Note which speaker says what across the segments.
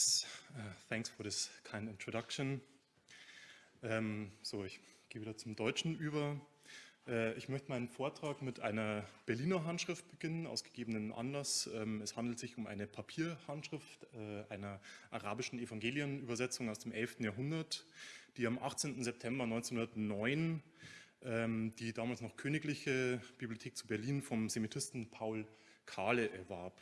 Speaker 1: Yes, uh, thanks for this kind introduction. Ähm, so, ich gehe wieder zum Deutschen über. Äh, ich möchte meinen Vortrag mit einer Berliner Handschrift beginnen, aus gegebenen Anlass. Ähm, es handelt sich um eine Papierhandschrift äh, einer arabischen Evangelienübersetzung aus dem 11. Jahrhundert, die am 18. September 1909 ähm, die damals noch königliche Bibliothek zu Berlin vom Semitisten Paul Kahle erwarb.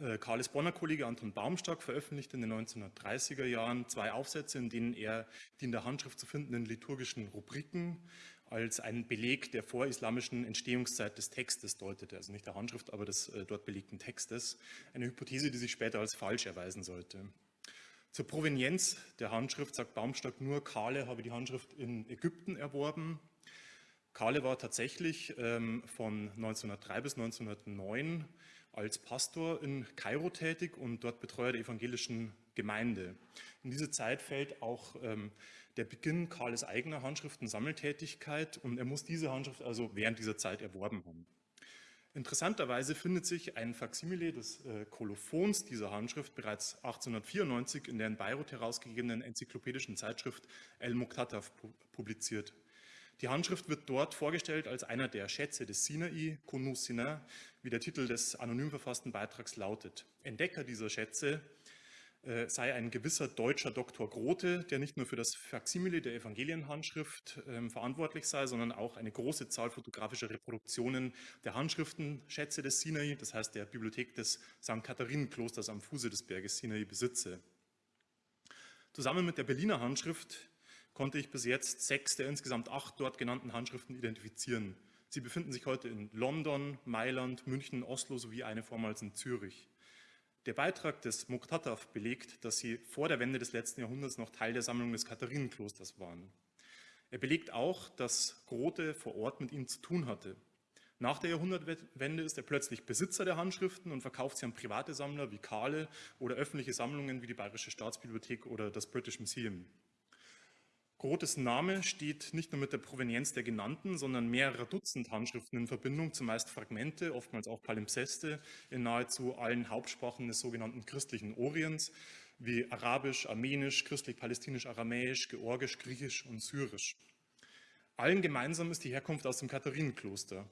Speaker 1: Äh, Kahles Bonner Kollege Anton Baumstark veröffentlichte in den 1930er Jahren zwei Aufsätze, in denen er die in der Handschrift zu findenden liturgischen Rubriken als einen Beleg der vorislamischen Entstehungszeit des Textes deutete, also nicht der Handschrift, aber des äh, dort belegten Textes, eine Hypothese, die sich später als falsch erweisen sollte. Zur Provenienz der Handschrift sagt Baumstark nur, Kahle habe die Handschrift in Ägypten erworben. Kahle war tatsächlich ähm, von 1903 bis 1909 als Pastor in Kairo tätig und dort Betreuer der evangelischen Gemeinde. In diese Zeit fällt auch ähm, der Beginn Karles eigener Handschriften-Sammeltätigkeit und er muss diese Handschrift also während dieser Zeit erworben haben. Interessanterweise findet sich ein Faksimile des äh, Kolophons dieser Handschrift bereits 1894 in der in Beirut herausgegebenen enzyklopädischen Zeitschrift El Muqtataf publiziert. Die Handschrift wird dort vorgestellt als einer der Schätze des Sinai, Kunus Sinai, wie der Titel des anonym verfassten Beitrags lautet. Entdecker dieser Schätze äh, sei ein gewisser deutscher Doktor Grote, der nicht nur für das Faksimile der Evangelienhandschrift äh, verantwortlich sei, sondern auch eine große Zahl fotografischer Reproduktionen der Handschriftenschätze des Sinai, das heißt der Bibliothek des St. Katharinenklosters am Fuße des Berges Sinai besitze. Zusammen mit der Berliner Handschrift konnte ich bis jetzt sechs der insgesamt acht dort genannten Handschriften identifizieren. Sie befinden sich heute in London, Mailand, München, Oslo sowie eine vormals in Zürich. Der Beitrag des Muqtataf belegt, dass sie vor der Wende des letzten Jahrhunderts noch Teil der Sammlung des Katharienklosters waren. Er belegt auch, dass Grote vor Ort mit ihnen zu tun hatte. Nach der Jahrhundertwende ist er plötzlich Besitzer der Handschriften und verkauft sie an private Sammler wie Kahle oder öffentliche Sammlungen wie die Bayerische Staatsbibliothek oder das British Museum. Grotes Name steht nicht nur mit der Provenienz der genannten, sondern mehrerer Dutzend Handschriften in Verbindung, zumeist Fragmente, oftmals auch Palimpseste, in nahezu allen Hauptsprachen des sogenannten christlichen Orients, wie Arabisch, Armenisch, christlich-palästinisch, Aramäisch, Georgisch, Griechisch und Syrisch. Allen gemeinsam ist die Herkunft aus dem Katharinenkloster.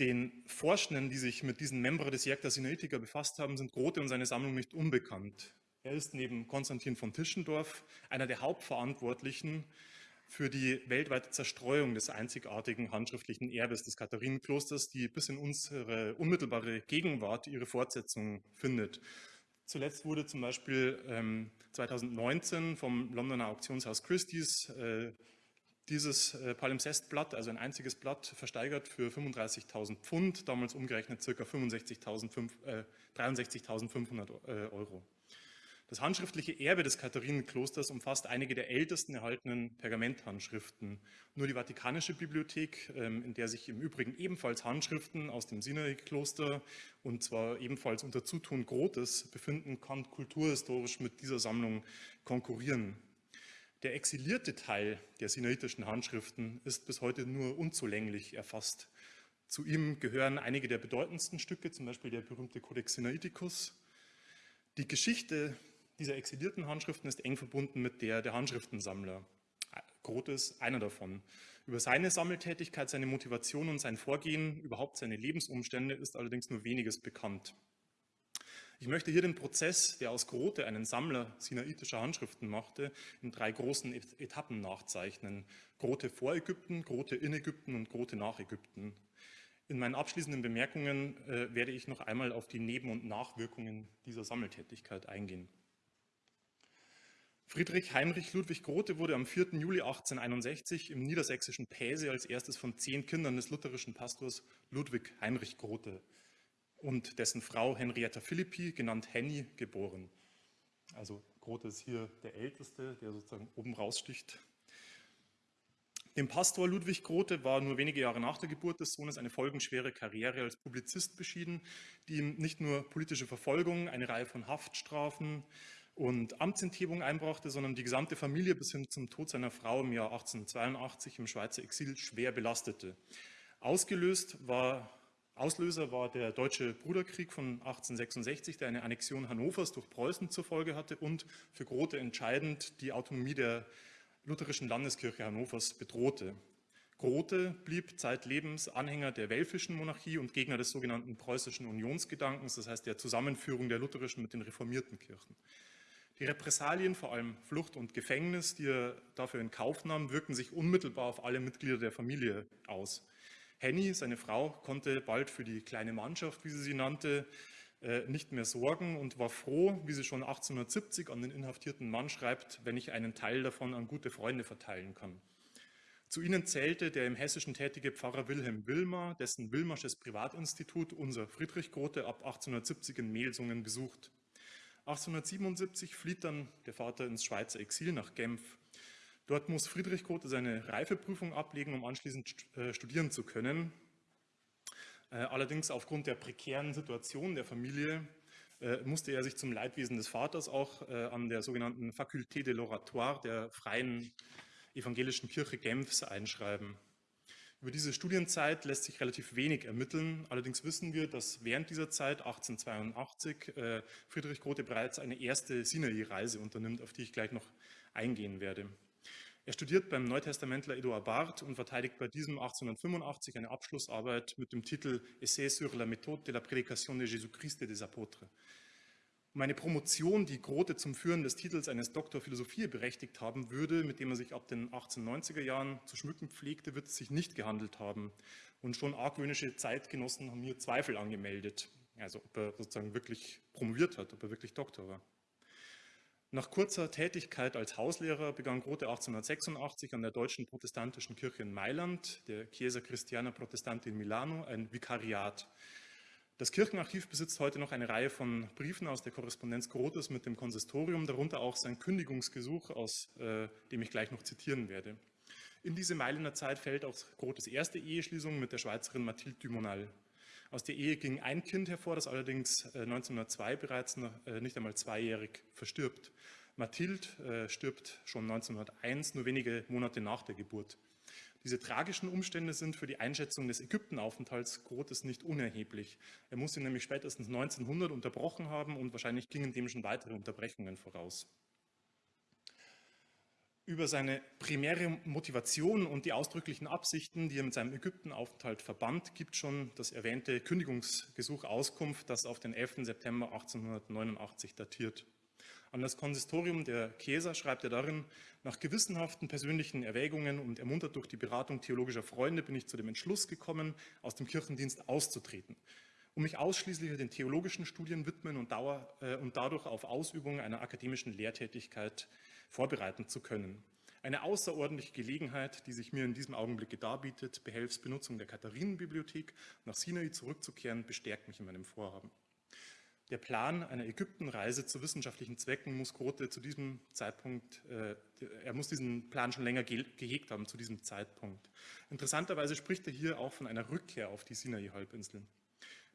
Speaker 1: Den Forschenden, die sich mit diesen Membra des Jekta Sinaitica befasst haben, sind Grote und seine Sammlung nicht unbekannt. Er ist neben Konstantin von Tischendorf einer der Hauptverantwortlichen für die weltweite Zerstreuung des einzigartigen handschriftlichen Erbes des Katharinenklosters, die bis in unsere unmittelbare Gegenwart ihre Fortsetzung findet. Zuletzt wurde zum Beispiel ähm, 2019 vom Londoner Auktionshaus Christie's äh, dieses äh, Palimpsestblatt, also ein einziges Blatt, versteigert für 35.000 Pfund, damals umgerechnet ca. 63.500 äh, 63 äh, Euro. Das handschriftliche Erbe des Katharinenklosters umfasst einige der ältesten erhaltenen Pergamenthandschriften. Nur die Vatikanische Bibliothek, ähm, in der sich im Übrigen ebenfalls Handschriften aus dem Sinai-Kloster und zwar ebenfalls unter Zutun Grotes befinden, kann kulturhistorisch mit dieser Sammlung konkurrieren. Der exilierte Teil der sinaitischen Handschriften ist bis heute nur unzulänglich erfasst. Zu ihm gehören einige der bedeutendsten Stücke, zum Beispiel der berühmte Codex Sinaiticus. Die Geschichte dieser exilierten Handschriften ist eng verbunden mit der der Handschriftensammler. Groth ist einer davon. Über seine Sammeltätigkeit, seine Motivation und sein Vorgehen, überhaupt seine Lebensumstände ist allerdings nur weniges bekannt. Ich möchte hier den Prozess, der aus Grote einen Sammler sinaitischer Handschriften machte, in drei großen Etappen nachzeichnen. Grote vor Ägypten, Grote in Ägypten und Grote nach Ägypten. In meinen abschließenden Bemerkungen äh, werde ich noch einmal auf die Neben- und Nachwirkungen dieser Sammeltätigkeit eingehen. Friedrich Heinrich Ludwig Grote wurde am 4. Juli 1861 im niedersächsischen Päse als erstes von zehn Kindern des lutherischen Pastors Ludwig Heinrich Grote und dessen Frau Henrietta Philippi, genannt Henny, geboren. Also Grote ist hier der Älteste, der sozusagen oben raussticht. Dem Pastor Ludwig Grote war nur wenige Jahre nach der Geburt des Sohnes eine folgenschwere Karriere als Publizist beschieden, die ihm nicht nur politische Verfolgung, eine Reihe von Haftstrafen, und Amtsenthebung einbrachte, sondern die gesamte Familie bis hin zum Tod seiner Frau im Jahr 1882 im Schweizer Exil schwer belastete. Ausgelöst war Auslöser war der Deutsche Bruderkrieg von 1866, der eine Annexion Hannovers durch Preußen zur Folge hatte und für Grote entscheidend die Autonomie der lutherischen Landeskirche Hannovers bedrohte. Grote blieb zeitlebens Anhänger der welfischen Monarchie und Gegner des sogenannten preußischen Unionsgedankens, das heißt der Zusammenführung der lutherischen mit den reformierten Kirchen. Die Repressalien, vor allem Flucht und Gefängnis, die er dafür in Kauf nahm, wirkten sich unmittelbar auf alle Mitglieder der Familie aus. Henny, seine Frau, konnte bald für die kleine Mannschaft, wie sie sie nannte, äh, nicht mehr sorgen und war froh, wie sie schon 1870 an den inhaftierten Mann schreibt, wenn ich einen Teil davon an gute Freunde verteilen kann. Zu ihnen zählte der im Hessischen tätige Pfarrer Wilhelm Wilmer, dessen Wilmersches Privatinstitut unser Friedrich Grote ab 1870 in Melsungen besucht. 1877 flieht dann der Vater ins Schweizer Exil nach Genf. Dort muss Friedrich Grote seine Reifeprüfung ablegen, um anschließend äh, studieren zu können. Äh, allerdings aufgrund der prekären Situation der Familie äh, musste er sich zum Leidwesen des Vaters auch an der sogenannten Faculté de l'Oratoire der freien evangelischen Kirche Genfs einschreiben. Über diese Studienzeit lässt sich relativ wenig ermitteln. Allerdings wissen wir, dass während dieser Zeit, 1882, äh, Friedrich Grote bereits eine erste Sinai-Reise unternimmt, auf die ich gleich noch eingehen werde. Er studiert beim Neutestamentler Eduard Barth und verteidigt bei diesem 1885 eine Abschlussarbeit mit dem Titel Essai sur la méthode de la prédication de Jésus-Christ et des Apôtres. Meine Promotion, die Grote zum Führen des Titels eines Doktor Philosophie berechtigt haben würde, mit dem er sich ab den 1890er Jahren zu schmücken pflegte, wird es sich nicht gehandelt haben. Und schon argwöhnische Zeitgenossen haben mir Zweifel angemeldet, also ob er sozusagen wirklich promoviert hat, ob er wirklich Doktor war. Nach kurzer Tätigkeit als Hauslehrer begann Grote 1886 an der Deutschen Protestantischen Kirche in Mailand, der Chiesa Christiana Protestante in Milano, ein Vikariat. Das Kirchenarchiv besitzt heute noch eine Reihe von Briefen aus der Korrespondenz Grotes mit dem Konsistorium, darunter auch sein Kündigungsgesuch, aus äh, dem ich gleich noch zitieren werde. In diese Mailänder Zeit fällt auch Grotes erste Eheschließung mit der Schweizerin Mathilde Dumonal. Aus der Ehe ging ein Kind hervor, das allerdings äh, 1902 bereits noch, äh, nicht einmal zweijährig verstirbt. Mathilde äh, stirbt schon 1901, nur wenige Monate nach der Geburt. Diese tragischen Umstände sind für die Einschätzung des Ägyptenaufenthalts Grotes nicht unerheblich. Er muss ihn nämlich spätestens 1900 unterbrochen haben und wahrscheinlich gingen dem schon weitere Unterbrechungen voraus. Über seine primäre Motivation und die ausdrücklichen Absichten, die er mit seinem Ägyptenaufenthalt verband, gibt schon das erwähnte Kündigungsgesuch Auskunft, das auf den 11. September 1889 datiert. An das Konsistorium der Chiesa schreibt er darin, nach gewissenhaften persönlichen Erwägungen und ermuntert durch die Beratung theologischer Freunde bin ich zu dem Entschluss gekommen, aus dem Kirchendienst auszutreten, um mich ausschließlich den theologischen Studien widmen und, dauer, äh, und dadurch auf Ausübung einer akademischen Lehrtätigkeit vorbereiten zu können. Eine außerordentliche Gelegenheit, die sich mir in diesem Augenblick darbietet, behelfs Benutzung der Katharinenbibliothek nach Sinai zurückzukehren, bestärkt mich in meinem Vorhaben. Der Plan einer Ägyptenreise zu wissenschaftlichen Zwecken muss Grote zu diesem Zeitpunkt, äh, er muss diesen Plan schon länger ge gehegt haben zu diesem Zeitpunkt. Interessanterweise spricht er hier auch von einer Rückkehr auf die Sinai-Halbinsel.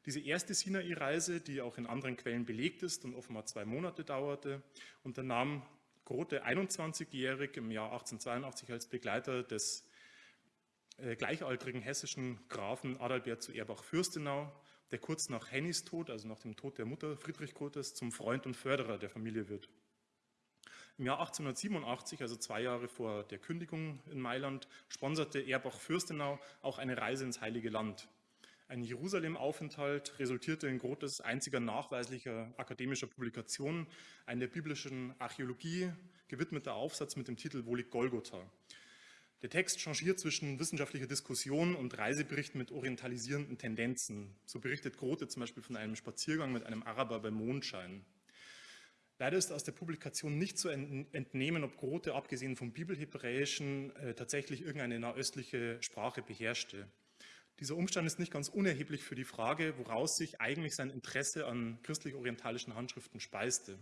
Speaker 1: Diese erste Sinai-Reise, die auch in anderen Quellen belegt ist und offenbar zwei Monate dauerte, unternahm Grote 21-jährig im Jahr 1882 als Begleiter des äh, gleichaltrigen hessischen Grafen Adalbert zu Erbach-Fürstenau der kurz nach Hennys Tod, also nach dem Tod der Mutter Friedrich Grotes, zum Freund und Förderer der Familie wird. Im Jahr 1887, also zwei Jahre vor der Kündigung in Mailand, sponserte Erbach-Fürstenau auch eine Reise ins Heilige Land. Ein Jerusalem-Aufenthalt resultierte in Grotes einziger nachweislicher akademischer Publikation, ein der biblischen Archäologie gewidmeter Aufsatz mit dem Titel Wo liegt Golgotha? Der Text changiert zwischen wissenschaftlicher Diskussion und Reiseberichten mit orientalisierenden Tendenzen. So berichtet Grote zum Beispiel von einem Spaziergang mit einem Araber bei Mondschein. Leider ist aus der Publikation nicht zu entnehmen, ob Grote, abgesehen vom Bibelhebräischen, äh, tatsächlich irgendeine nahöstliche Sprache beherrschte. Dieser Umstand ist nicht ganz unerheblich für die Frage, woraus sich eigentlich sein Interesse an christlich-orientalischen Handschriften speiste.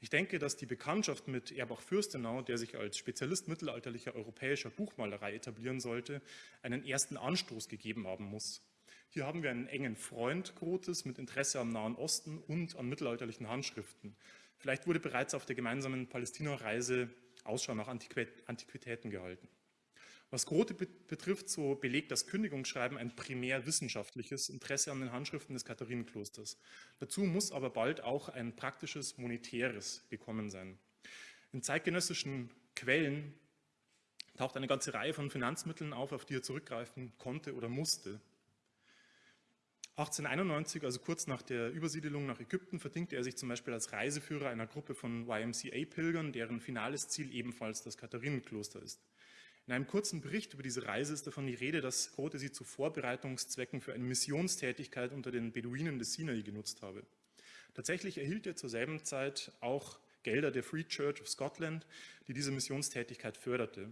Speaker 1: Ich denke, dass die Bekanntschaft mit Erbach-Fürstenau, der sich als Spezialist mittelalterlicher europäischer Buchmalerei etablieren sollte, einen ersten Anstoß gegeben haben muss. Hier haben wir einen engen Freund Grotes mit Interesse am Nahen Osten und an mittelalterlichen Handschriften. Vielleicht wurde bereits auf der gemeinsamen Palästina-Reise Ausschau nach Antiquitäten gehalten. Was Grote betrifft, so belegt das Kündigungsschreiben ein primär wissenschaftliches Interesse an den Handschriften des Katharinenklosters. Dazu muss aber bald auch ein praktisches, monetäres gekommen sein. In zeitgenössischen Quellen taucht eine ganze Reihe von Finanzmitteln auf, auf die er zurückgreifen konnte oder musste. 1891, also kurz nach der Übersiedelung nach Ägypten, verdingte er sich zum Beispiel als Reiseführer einer Gruppe von YMCA-Pilgern, deren finales Ziel ebenfalls das Katharinenkloster ist. In einem kurzen Bericht über diese Reise ist davon die Rede, dass Grote sie zu Vorbereitungszwecken für eine Missionstätigkeit unter den Beduinen des Sinai genutzt habe. Tatsächlich erhielt er zur selben Zeit auch Gelder der Free Church of Scotland, die diese Missionstätigkeit förderte.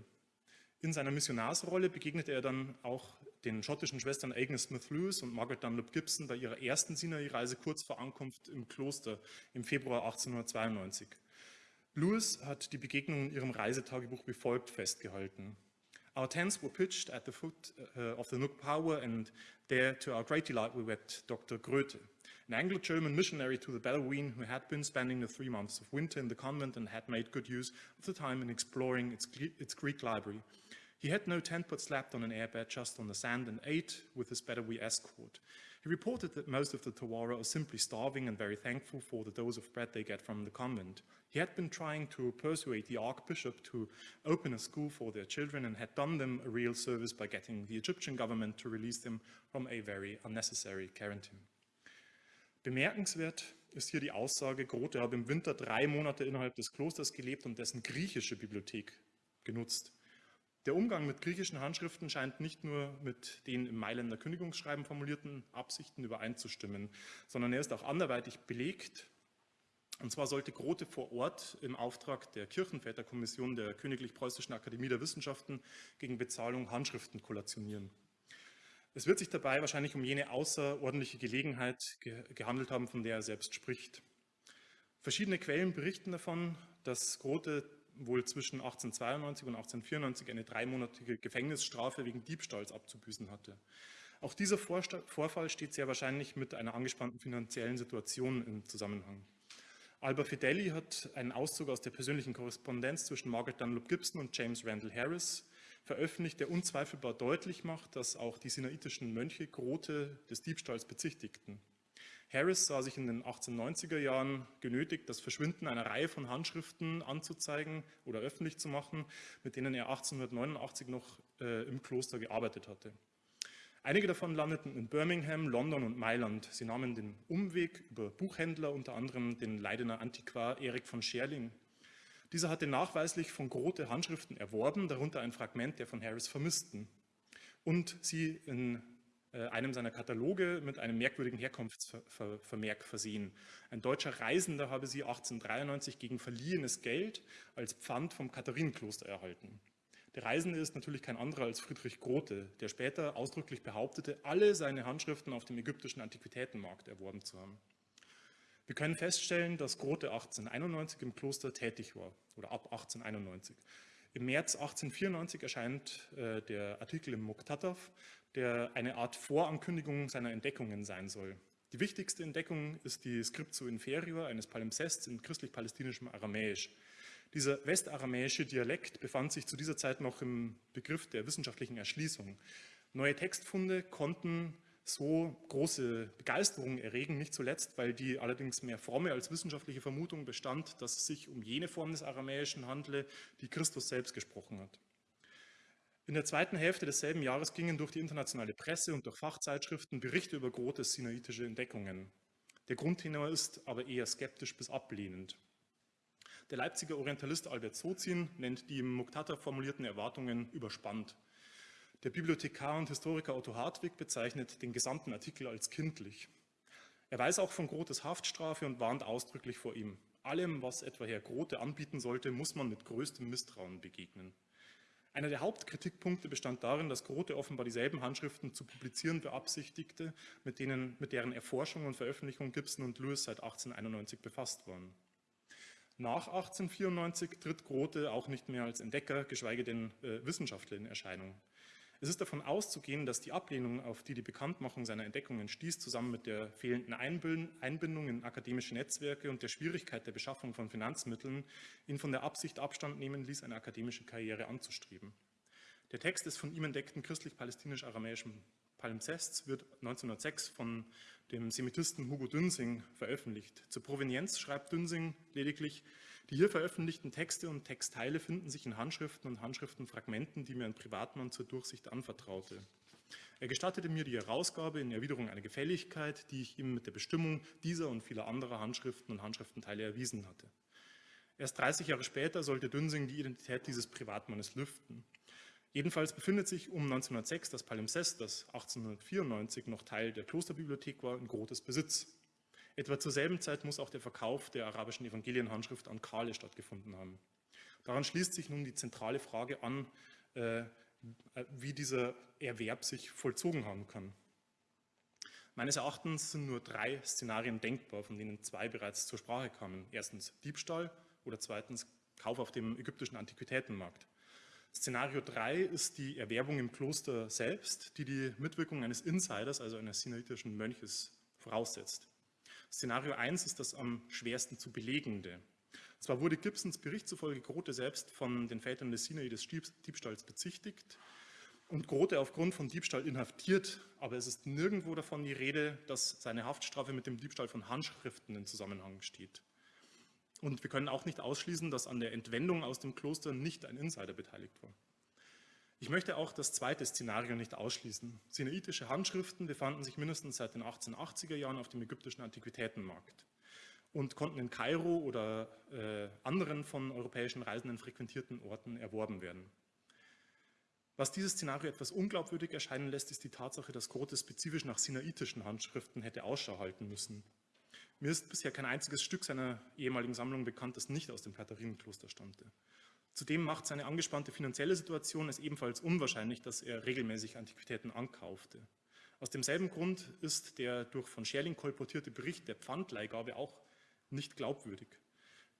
Speaker 1: In seiner Missionarsrolle begegnete er dann auch den schottischen Schwestern Agnes Smith Lewis und Margaret Dunlop Gibson bei ihrer ersten Sinai-Reise kurz vor Ankunft im Kloster im Februar 1892. Lewis hat die Begegnung in ihrem Reisetagebuch wie folgt festgehalten. Our tents were pitched at the foot uh, of the Nook Power and there to our great delight we met Dr. Grote, an Anglo-German missionary to the Bedouin who had been spending the three months of winter in the convent and had made good use of the time in exploring its, its Greek library. He had no tent but slept on an airbed just on the sand and ate with his Bedowi escort. He reported that most of the Tawara are simply starving and very thankful for the dose of bread they get from the convent. He had been trying to persuade the archbishop to open a school for their children and had done them a real service by getting the Egyptian government to release them from a very unnecessary quarantine. Bemerkenswert ist hier die Aussage, Grote habe im Winter drei Monate innerhalb des Klosters gelebt und dessen griechische Bibliothek genutzt. Der Umgang mit griechischen Handschriften scheint nicht nur mit den im Mailänder Kündigungsschreiben formulierten Absichten übereinzustimmen, sondern er ist auch anderweitig belegt. Und zwar sollte Grote vor Ort im Auftrag der Kirchenväterkommission der Königlich Preußischen Akademie der Wissenschaften gegen Bezahlung Handschriften kollationieren. Es wird sich dabei wahrscheinlich um jene außerordentliche Gelegenheit gehandelt haben, von der er selbst spricht. Verschiedene Quellen berichten davon, dass Grote wohl zwischen 1892 und 1894 eine dreimonatige Gefängnisstrafe wegen Diebstahls abzubüßen hatte. Auch dieser Vorfall steht sehr wahrscheinlich mit einer angespannten finanziellen Situation im Zusammenhang. Alba Fideli hat einen Auszug aus der persönlichen Korrespondenz zwischen Margaret Dunlop Gibson und James Randall Harris veröffentlicht, der unzweifelbar deutlich macht, dass auch die sinaitischen Mönche Grote des Diebstahls bezichtigten. Harris sah sich in den 1890er Jahren genötigt, das Verschwinden einer Reihe von Handschriften anzuzeigen oder öffentlich zu machen, mit denen er 1889 noch äh, im Kloster gearbeitet hatte. Einige davon landeten in Birmingham, London und Mailand. Sie nahmen den Umweg über Buchhändler, unter anderem den Leidener Antiquar Erik von Scherling. Dieser hatte nachweislich von Grote Handschriften erworben, darunter ein Fragment der von Harris vermissten und sie in einem seiner Kataloge mit einem merkwürdigen Herkunftsvermerk versehen. Ein deutscher Reisender habe sie 1893 gegen verliehenes Geld als Pfand vom Katharinenkloster erhalten. Der Reisende ist natürlich kein anderer als Friedrich Grote, der später ausdrücklich behauptete, alle seine Handschriften auf dem ägyptischen Antiquitätenmarkt erworben zu haben. Wir können feststellen, dass Grote 1891 im Kloster tätig war oder ab 1891. Im März 1894 erscheint äh, der Artikel im Muktatav, der eine Art Vorankündigung seiner Entdeckungen sein soll. Die wichtigste Entdeckung ist die Scriptio Inferior eines Palimpsests in christlich-palästinischem Aramäisch. Dieser westaramäische Dialekt befand sich zu dieser Zeit noch im Begriff der wissenschaftlichen Erschließung. Neue Textfunde konnten so große Begeisterung erregen, nicht zuletzt, weil die allerdings mehr fromme als wissenschaftliche Vermutung bestand, dass es sich um jene Form des Aramäischen handle, die Christus selbst gesprochen hat. In der zweiten Hälfte desselben Jahres gingen durch die internationale Presse und durch Fachzeitschriften Berichte über Grotes sinaitische Entdeckungen. Der Grundtenor ist aber eher skeptisch bis ablehnend. Der Leipziger Orientalist Albert Sozin nennt die im Muktata formulierten Erwartungen überspannt. Der Bibliothekar und Historiker Otto Hartwig bezeichnet den gesamten Artikel als kindlich. Er weiß auch von Grotes Haftstrafe und warnt ausdrücklich vor ihm. Allem, was etwa Herr Grote anbieten sollte, muss man mit größtem Misstrauen begegnen. Einer der Hauptkritikpunkte bestand darin, dass Grote offenbar dieselben Handschriften zu publizieren beabsichtigte, mit, denen, mit deren Erforschung und Veröffentlichung Gibson und Lewis seit 1891 befasst waren. Nach 1894 tritt Grote auch nicht mehr als Entdecker, geschweige denn äh, Wissenschaftler in Erscheinung. Es ist davon auszugehen, dass die Ablehnung, auf die die Bekanntmachung seiner Entdeckungen stieß, zusammen mit der fehlenden Einbindung in akademische Netzwerke und der Schwierigkeit der Beschaffung von Finanzmitteln ihn von der Absicht Abstand nehmen ließ, eine akademische Karriere anzustreben. Der Text des von ihm entdeckten christlich-palästinisch-aramäischen Palimpsests wird 1906 von dem Semitisten Hugo Dünsing veröffentlicht. Zur Provenienz schreibt Dünsing lediglich, die hier veröffentlichten Texte und Textteile finden sich in Handschriften und Handschriftenfragmenten, die mir ein Privatmann zur Durchsicht anvertraute. Er gestattete mir die Herausgabe in Erwiderung einer Gefälligkeit, die ich ihm mit der Bestimmung dieser und vieler anderer Handschriften und Handschriftenteile erwiesen hatte. Erst 30 Jahre später sollte Dünsing die Identität dieses Privatmannes lüften. Jedenfalls befindet sich um 1906 das Palimpsest, das 1894 noch Teil der Klosterbibliothek war, in Grotes Besitz. Etwa zur selben Zeit muss auch der Verkauf der arabischen Evangelienhandschrift an Kale stattgefunden haben. Daran schließt sich nun die zentrale Frage an, äh, wie dieser Erwerb sich vollzogen haben kann. Meines Erachtens sind nur drei Szenarien denkbar, von denen zwei bereits zur Sprache kamen. Erstens Diebstahl oder zweitens Kauf auf dem ägyptischen Antiquitätenmarkt. Szenario 3 ist die Erwerbung im Kloster selbst, die die Mitwirkung eines Insiders, also eines sinnaitischen Mönches, voraussetzt. Szenario 1 ist das am schwersten zu belegende. Zwar wurde Gibsons Bericht zufolge Grote selbst von den Vätern des Sinai des Diebstahls bezichtigt und Grote aufgrund von Diebstahl inhaftiert, aber es ist nirgendwo davon die Rede, dass seine Haftstrafe mit dem Diebstahl von Handschriften in Zusammenhang steht. Und wir können auch nicht ausschließen, dass an der Entwendung aus dem Kloster nicht ein Insider beteiligt war. Ich möchte auch das zweite Szenario nicht ausschließen. Sinaitische Handschriften befanden sich mindestens seit den 1880er Jahren auf dem ägyptischen Antiquitätenmarkt und konnten in Kairo oder äh, anderen von europäischen Reisenden frequentierten Orten erworben werden. Was dieses Szenario etwas unglaubwürdig erscheinen lässt, ist die Tatsache, dass Grote spezifisch nach sinaitischen Handschriften hätte Ausschau halten müssen. Mir ist bisher kein einziges Stück seiner ehemaligen Sammlung bekannt, das nicht aus dem Katharinenkloster stammte. Zudem macht seine angespannte finanzielle Situation es ebenfalls unwahrscheinlich, dass er regelmäßig Antiquitäten ankaufte. Aus demselben Grund ist der durch von Scherling kolportierte Bericht der Pfandleihgabe auch nicht glaubwürdig.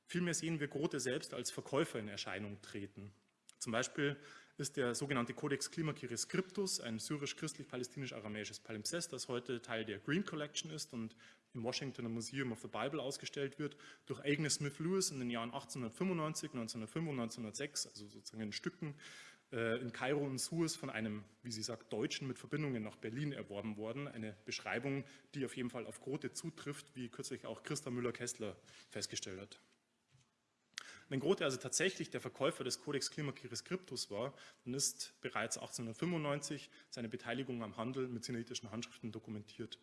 Speaker 1: Vielmehr sehen wir Grote selbst als Verkäufer in Erscheinung treten. Zum Beispiel ist der sogenannte Codex Klimakiri Scriptus, ein syrisch-christlich-palästinisch-aramäisches Palimpsest, das heute Teil der Green Collection ist und im Washington Museum of the Bible ausgestellt wird, durch Agnes Smith Lewis in den Jahren 1895, 1905 und 1906, also sozusagen in Stücken, äh, in Kairo und Suez von einem, wie sie sagt, Deutschen mit Verbindungen nach Berlin erworben worden. Eine Beschreibung, die auf jeden Fall auf Grote zutrifft, wie kürzlich auch Christa Müller-Kessler festgestellt hat. Wenn Grote also tatsächlich der Verkäufer des Codex Klimakiri Scriptus war, dann ist bereits 1895 seine Beteiligung am Handel mit sinnaitischen Handschriften dokumentiert.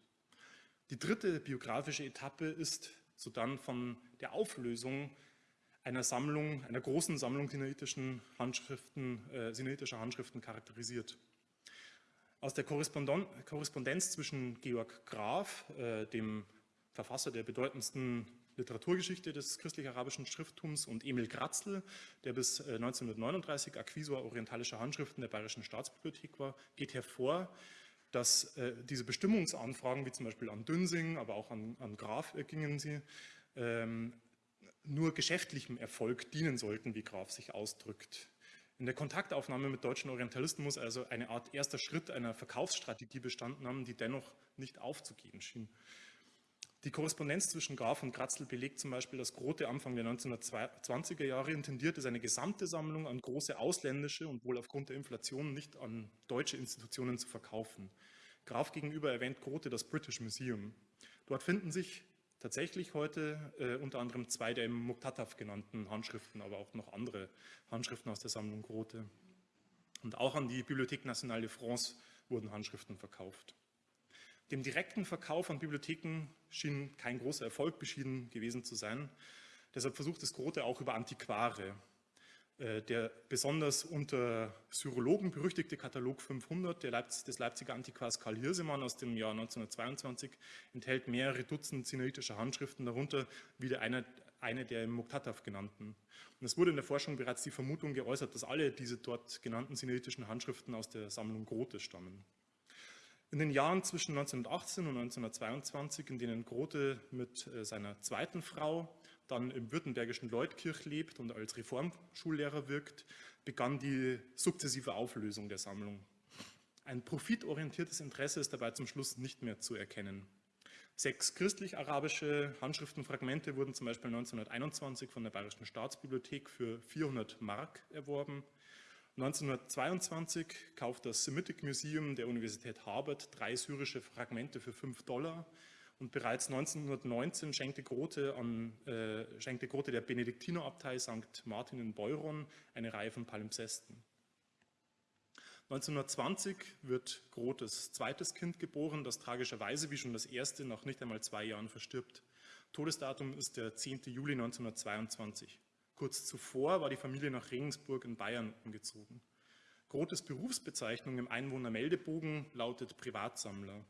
Speaker 1: Die dritte biografische Etappe ist sodann von der Auflösung einer Sammlung, einer großen Sammlung sinnaitischen Handschriften, äh, sinaitischer Handschriften charakterisiert. Aus der Korrespondenz zwischen Georg Graf, äh, dem Verfasser der bedeutendsten Literaturgeschichte des christlich-arabischen Schrifttums und Emil Kratzl, der bis 1939 äh, Akquisor orientalischer Handschriften der Bayerischen Staatsbibliothek war, geht hervor, dass äh, diese Bestimmungsanfragen, wie zum Beispiel an Dünsing, aber auch an, an Graf äh, gingen sie, ähm, nur geschäftlichem Erfolg dienen sollten, wie Graf sich ausdrückt. In der Kontaktaufnahme mit deutschen Orientalisten muss also eine Art erster Schritt einer Verkaufsstrategie bestanden haben, die dennoch nicht aufzugehen schien. Die Korrespondenz zwischen Graf und Kratzl belegt zum Beispiel, dass Grote Anfang der 1920er Jahre intendierte, seine gesamte Sammlung an große ausländische und wohl aufgrund der Inflation nicht an deutsche Institutionen zu verkaufen. Graf gegenüber erwähnt Grote das British Museum. Dort finden sich tatsächlich heute äh, unter anderem zwei der im Muktataf genannten Handschriften, aber auch noch andere Handschriften aus der Sammlung Grote. Und auch an die Bibliothèque Nationale de France wurden Handschriften verkauft. Dem direkten Verkauf an Bibliotheken schien kein großer Erfolg beschieden gewesen zu sein. Deshalb versucht es Grote auch über Antiquare. Äh, der besonders unter Syrologen berüchtigte Katalog 500 Leipz des Leipziger Antiquars Karl Hirsemann aus dem Jahr 1922 enthält mehrere Dutzend sinaitischer Handschriften, darunter wieder eine, eine der im Muktataf genannten. Und es wurde in der Forschung bereits die Vermutung geäußert, dass alle diese dort genannten sinaitischen Handschriften aus der Sammlung Grote stammen. In den Jahren zwischen 1918 und 1922, in denen Grote mit äh, seiner zweiten Frau dann im württembergischen Leutkirch lebt und als Reformschullehrer wirkt, begann die sukzessive Auflösung der Sammlung. Ein profitorientiertes Interesse ist dabei zum Schluss nicht mehr zu erkennen. Sechs christlich-arabische Handschriftenfragmente wurden zum Beispiel 1921 von der Bayerischen Staatsbibliothek für 400 Mark erworben. 1922 kauft das Semitic Museum der Universität Harvard drei syrische Fragmente für 5 Dollar und bereits 1919 schenkte Grote, an, äh, schenkte Grote der Benediktinerabtei St. Martin in Beuron eine Reihe von Palimpsesten. 1920 wird Grotes zweites Kind geboren, das tragischerweise wie schon das erste nach nicht einmal zwei Jahren verstirbt. Todesdatum ist der 10. Juli 1922. Kurz zuvor war die Familie nach Regensburg in Bayern umgezogen. Grotes Berufsbezeichnung im Einwohnermeldebogen lautet Privatsammler.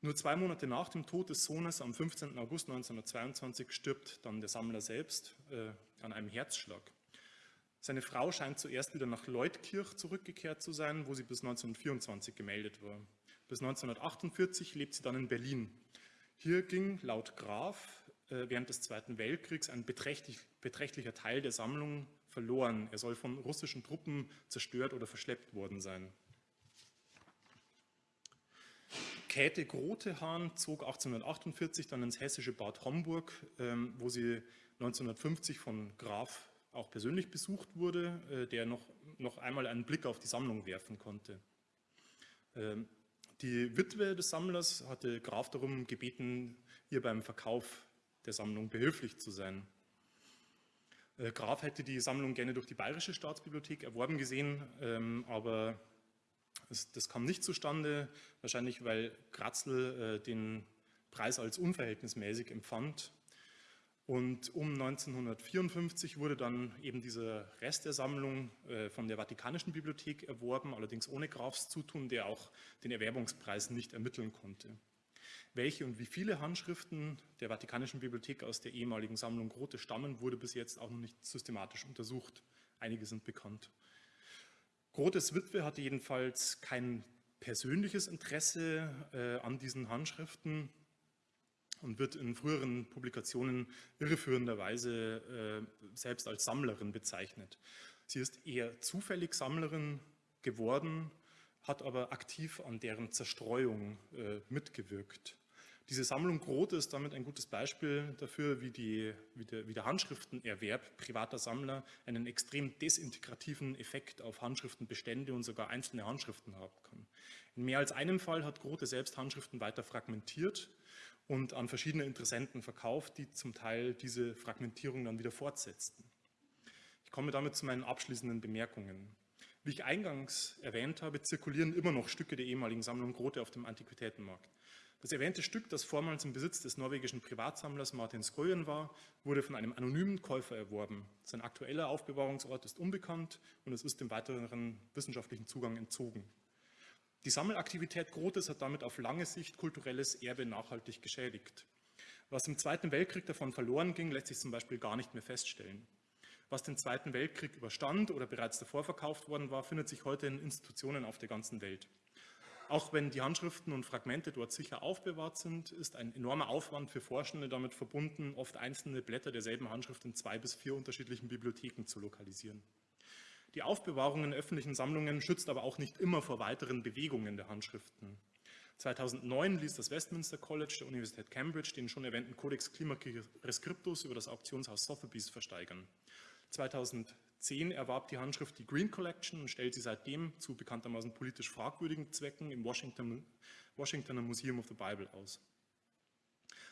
Speaker 1: Nur zwei Monate nach dem Tod des Sohnes am 15. August 1922 stirbt dann der Sammler selbst äh, an einem Herzschlag. Seine Frau scheint zuerst wieder nach Leutkirch zurückgekehrt zu sein, wo sie bis 1924 gemeldet war. Bis 1948 lebt sie dann in Berlin. Hier ging laut Graf während des Zweiten Weltkriegs ein beträchtlich, beträchtlicher Teil der Sammlung verloren. Er soll von russischen Truppen zerstört oder verschleppt worden sein. Käthe Grotehahn zog 1848 dann ins hessische Bad Homburg, ähm, wo sie 1950 von Graf auch persönlich besucht wurde, äh, der noch, noch einmal einen Blick auf die Sammlung werfen konnte. Ähm, die Witwe des Sammlers hatte Graf darum gebeten, ihr beim Verkauf der Sammlung behilflich zu sein. Äh, Graf hätte die Sammlung gerne durch die Bayerische Staatsbibliothek erworben gesehen, ähm, aber das kam nicht zustande, wahrscheinlich weil Kratzl äh, den Preis als unverhältnismäßig empfand und um 1954 wurde dann eben dieser Rest der Sammlung äh, von der Vatikanischen Bibliothek erworben, allerdings ohne Grafs Zutun, der auch den Erwerbungspreis nicht ermitteln konnte. Welche und wie viele Handschriften der Vatikanischen Bibliothek aus der ehemaligen Sammlung Grote stammen, wurde bis jetzt auch noch nicht systematisch untersucht. Einige sind bekannt. Grotes Witwe hatte jedenfalls kein persönliches Interesse äh, an diesen Handschriften, und wird in früheren Publikationen irreführenderweise äh, selbst als Sammlerin bezeichnet. Sie ist eher zufällig Sammlerin geworden, hat aber aktiv an deren Zerstreuung äh, mitgewirkt. Diese Sammlung Grote ist damit ein gutes Beispiel dafür, wie, die, wie, der, wie der Handschriftenerwerb privater Sammler einen extrem desintegrativen Effekt auf Handschriftenbestände und sogar einzelne Handschriften haben kann. In mehr als einem Fall hat Grote selbst Handschriften weiter fragmentiert und an verschiedene Interessenten verkauft, die zum Teil diese Fragmentierung dann wieder fortsetzten. Ich komme damit zu meinen abschließenden Bemerkungen. Wie ich eingangs erwähnt habe, zirkulieren immer noch Stücke der ehemaligen Sammlung Grote auf dem Antiquitätenmarkt. Das erwähnte Stück, das vormals im Besitz des norwegischen Privatsammlers Martin Skoyen war, wurde von einem anonymen Käufer erworben. Sein aktueller Aufbewahrungsort ist unbekannt und es ist dem weiteren wissenschaftlichen Zugang entzogen. Die Sammelaktivität Grotes hat damit auf lange Sicht kulturelles Erbe nachhaltig geschädigt. Was im Zweiten Weltkrieg davon verloren ging, lässt sich zum Beispiel gar nicht mehr feststellen. Was den Zweiten Weltkrieg überstand oder bereits davor verkauft worden war, findet sich heute in Institutionen auf der ganzen Welt. Auch wenn die Handschriften und Fragmente dort sicher aufbewahrt sind, ist ein enormer Aufwand für Forschende damit verbunden, oft einzelne Blätter derselben Handschrift in zwei bis vier unterschiedlichen Bibliotheken zu lokalisieren. Die Aufbewahrung in öffentlichen Sammlungen schützt aber auch nicht immer vor weiteren Bewegungen der Handschriften. 2009 ließ das Westminster College der Universität Cambridge den schon erwähnten Codex Climaci Rescriptus über das Auktionshaus Sotheby's versteigern. 2010 erwarb die Handschrift die Green Collection und stellt sie seitdem zu bekanntermaßen politisch fragwürdigen Zwecken im Washington, Washingtoner Museum of the Bible aus.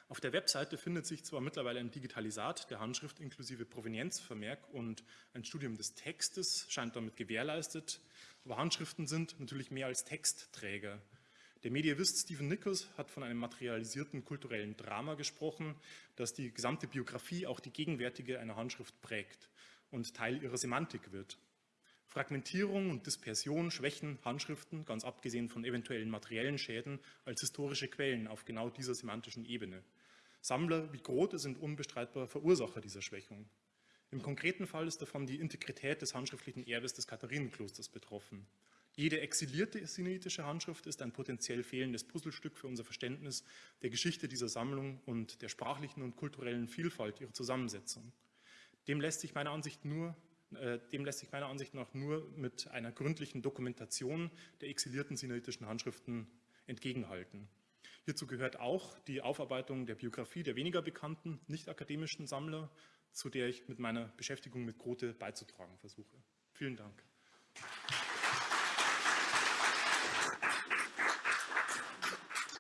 Speaker 1: Auf der Webseite findet sich zwar mittlerweile ein Digitalisat der Handschrift inklusive Provenienzvermerk und ein Studium des Textes scheint damit gewährleistet, aber Handschriften sind natürlich mehr als Textträger. Der Medievist Stephen Nichols hat von einem materialisierten kulturellen Drama gesprochen, das die gesamte Biografie, auch die gegenwärtige einer Handschrift prägt und Teil ihrer Semantik wird. Fragmentierung und Dispersion schwächen Handschriften, ganz abgesehen von eventuellen materiellen Schäden, als historische Quellen auf genau dieser semantischen Ebene. Sammler wie Grote sind unbestreitbar Verursacher dieser Schwächung. Im konkreten Fall ist davon die Integrität des handschriftlichen Erbes des Katharinenklosters betroffen. Jede exilierte sinaitische Handschrift ist ein potenziell fehlendes Puzzlestück für unser Verständnis der Geschichte dieser Sammlung und der sprachlichen und kulturellen Vielfalt ihrer Zusammensetzung. Dem lässt sich meiner Ansicht, nur, äh, dem lässt sich meiner Ansicht nach nur mit einer gründlichen Dokumentation der exilierten sinaitischen Handschriften entgegenhalten. Hierzu gehört auch die Aufarbeitung der Biografie der weniger bekannten, nicht akademischen Sammler, zu der ich mit meiner Beschäftigung mit Grote beizutragen versuche. Vielen Dank.